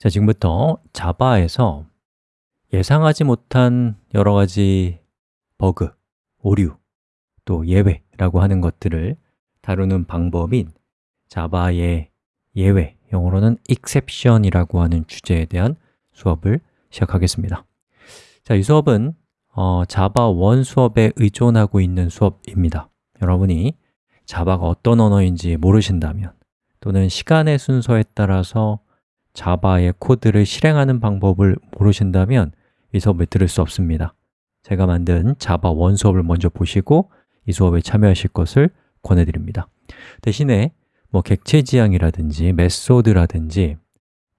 자, 지금부터 자바에서 예상하지 못한 여러 가지 버그, 오류, 또 예외라고 하는 것들을 다루는 방법인 자바의 예외, 영어로는 exception이라고 하는 주제에 대한 수업을 시작하겠습니다. 자, 이 수업은 어, 자바 1 수업에 의존하고 있는 수업입니다. 여러분이 자바가 어떤 언어인지 모르신다면 또는 시간의 순서에 따라서 자바의 코드를 실행하는 방법을 모르신다면 이 수업을 들을 수 없습니다. 제가 만든 자바 1 수업을 먼저 보시고 이 수업에 참여하실 것을 권해드립니다. 대신에 뭐 객체 지향이라든지 메소드라든지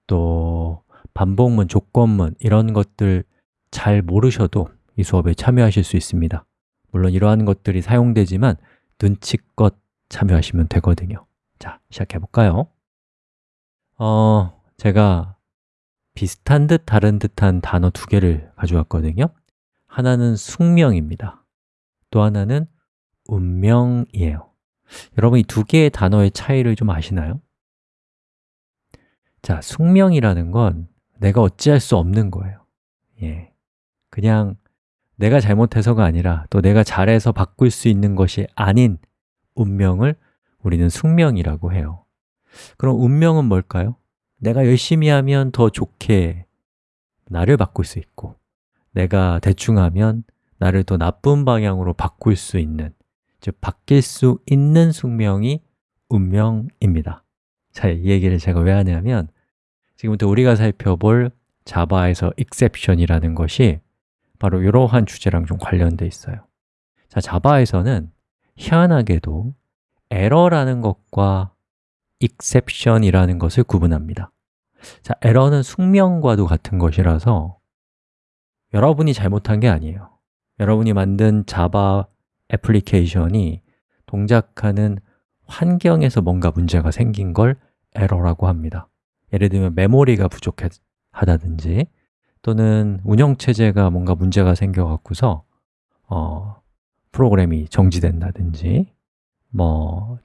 또 반복문, 조건문 이런 것들 잘 모르셔도 이 수업에 참여하실 수 있습니다. 물론 이러한 것들이 사용되지만 눈치껏 참여하시면 되거든요. 자, 시작해 볼까요? 어, 제가 비슷한 듯 다른 듯한 단어 두 개를 가져왔거든요. 하나는 숙명입니다. 또 하나는 운명이에요. 여러분 이 두 개의 단어의 차이를 좀 아시나요? 자, 숙명이라는 건 내가 어찌할 수 없는 거예요. 예, 그냥 내가 잘못해서가 아니라 또 내가 잘해서 바꿀 수 있는 것이 아닌 운명을 우리는 숙명이라고 해요. 그럼 운명은 뭘까요? 내가 열심히 하면 더 좋게 나를 바꿀 수 있고 내가 대충 하면 나를 더 나쁜 방향으로 바꿀 수 있는 즉 바뀔 수 있는 숙명이 운명입니다. 자, 이 얘기를 제가 왜 하냐면 지금부터 우리가 살펴볼 자바에서 exception이라는 것이 바로 이러한 주제랑 좀 관련돼 있어요. 자, 자바에서는 희한하게도 에러라는 것과 exception이라는 것을 구분합니다 자, 에러는 숙명과도 같은 것이라서 여러분이 잘못한 게 아니에요. 여러분이 만든 자바 애플리케이션이 동작하는 환경에서 뭔가 문제가 생긴 걸 에러라고 합니다. 예를 들면 메모리가 부족하다든지 또는 운영체제가 뭔가 문제가 생겨갖고서 어, 프로그램이 정지된다든지 뭐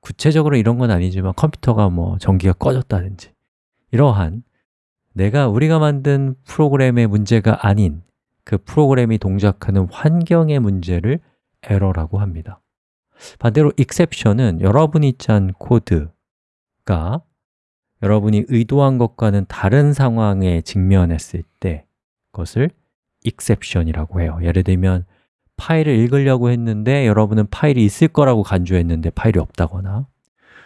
구체적으로 이런 건 아니지만 컴퓨터가 뭐 전기가 꺼졌다든지 이러한 내가 우리가 만든 프로그램의 문제가 아닌 그 프로그램이 동작하는 환경의 문제를 에러라고 합니다. 반대로 exception은 여러분이 짠 코드가 여러분이 의도한 것과는 다른 상황에 직면했을 때 그것을 exception이라고 해요. 예를 들면 파일을 읽으려고 했는데 여러분은 파일이 있을 거라고 간주했는데 파일이 없다거나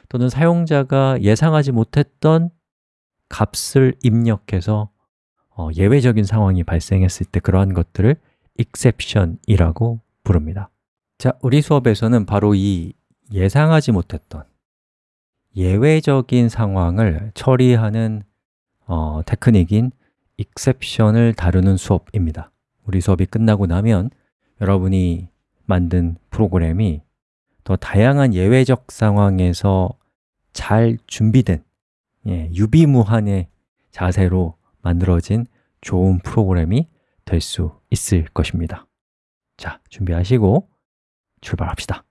또는 사용자가 예상하지 못했던 값을 입력해서 어, 예외적인 상황이 발생했을 때 그러한 것들을 exception이라고 부릅니다. 자, 우리 수업에서는 바로 이 예상하지 못했던 예외적인 상황을 처리하는 어, 테크닉인 exception을 다루는 수업입니다. 우리 수업이 끝나고 나면 여러분이 만든 프로그램이 더 다양한 예외적 상황에서 잘 준비된 예, 유비무한의 자세로 만들어진 좋은 프로그램이 될 수 있을 것입니다. 자, 준비하시고 출발합시다